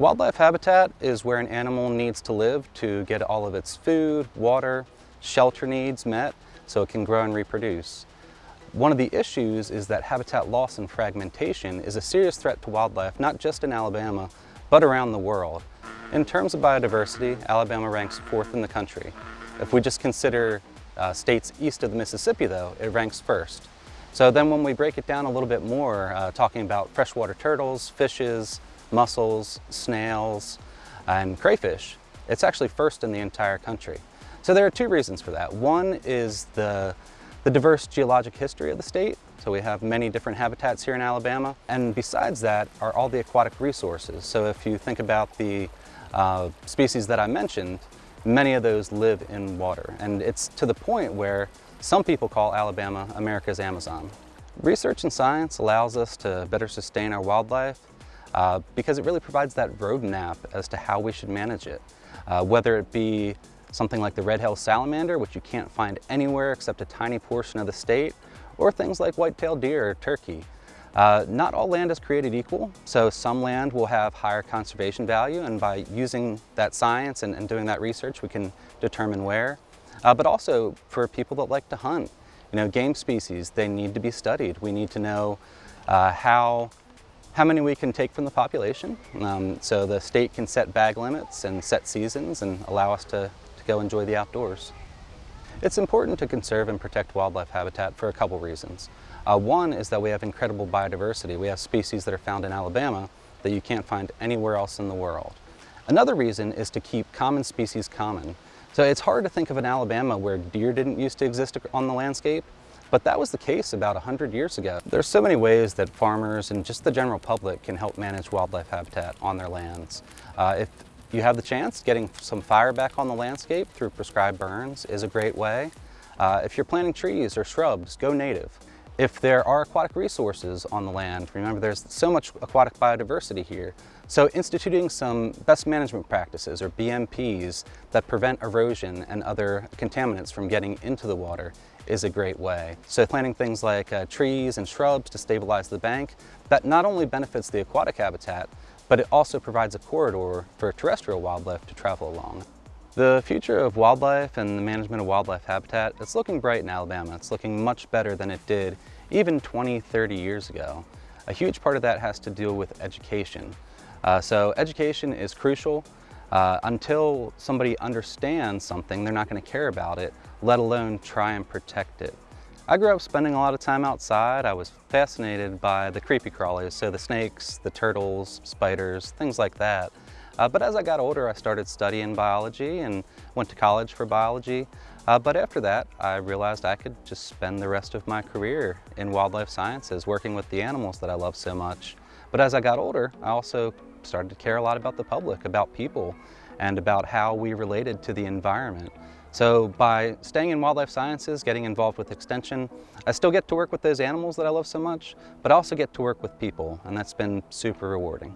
Wildlife habitat is where an animal needs to live to get all of its food, water, shelter needs met so it can grow and reproduce. One of the issues is that habitat loss and fragmentation is a serious threat to wildlife, not just in Alabama, but around the world. In terms of biodiversity, Alabama ranks fourth in the country. If we just consider uh, states east of the Mississippi though, it ranks first. So then when we break it down a little bit more, uh, talking about freshwater turtles, fishes, mussels, snails, and crayfish, it's actually first in the entire country. So there are two reasons for that. One is the the diverse geologic history of the state. So we have many different habitats here in Alabama. And besides that are all the aquatic resources. So if you think about the uh, species that I mentioned, many of those live in water. And it's to the point where some people call Alabama America's Amazon. Research and science allows us to better sustain our wildlife uh, because it really provides that roadmap as to how we should manage it. Uh, whether it be something like the red-tailed salamander, which you can't find anywhere except a tiny portion of the state, or things like white-tailed deer or turkey. Uh, not all land is created equal, so some land will have higher conservation value, and by using that science and, and doing that research, we can determine where. Uh, but also for people that like to hunt, you know, game species, they need to be studied. We need to know uh, how, how many we can take from the population. Um, so the state can set bag limits and set seasons and allow us to, to go enjoy the outdoors. It's important to conserve and protect wildlife habitat for a couple reasons. Uh, one is that we have incredible biodiversity. We have species that are found in Alabama that you can't find anywhere else in the world. Another reason is to keep common species common. So it's hard to think of an Alabama where deer didn't used to exist on the landscape, but that was the case about 100 years ago. There's so many ways that farmers and just the general public can help manage wildlife habitat on their lands. Uh, if you have the chance, getting some fire back on the landscape through prescribed burns is a great way. Uh, if you're planting trees or shrubs, go native. If there are aquatic resources on the land, remember there's so much aquatic biodiversity here. So instituting some best management practices or BMPs that prevent erosion and other contaminants from getting into the water is a great way. So planting things like uh, trees and shrubs to stabilize the bank, that not only benefits the aquatic habitat, but it also provides a corridor for terrestrial wildlife to travel along. The future of wildlife and the management of wildlife habitat, it's looking bright in Alabama. It's looking much better than it did even 20, 30 years ago. A huge part of that has to do with education. Uh, so education is crucial. Uh, until somebody understands something, they're not going to care about it, let alone try and protect it. I grew up spending a lot of time outside. I was fascinated by the creepy crawlies, so the snakes, the turtles, spiders, things like that. Uh, but as I got older, I started studying biology and went to college for biology. Uh, but after that, I realized I could just spend the rest of my career in wildlife sciences, working with the animals that I love so much. But as I got older, I also started to care a lot about the public, about people, and about how we related to the environment. So by staying in wildlife sciences, getting involved with extension, I still get to work with those animals that I love so much, but I also get to work with people, and that's been super rewarding.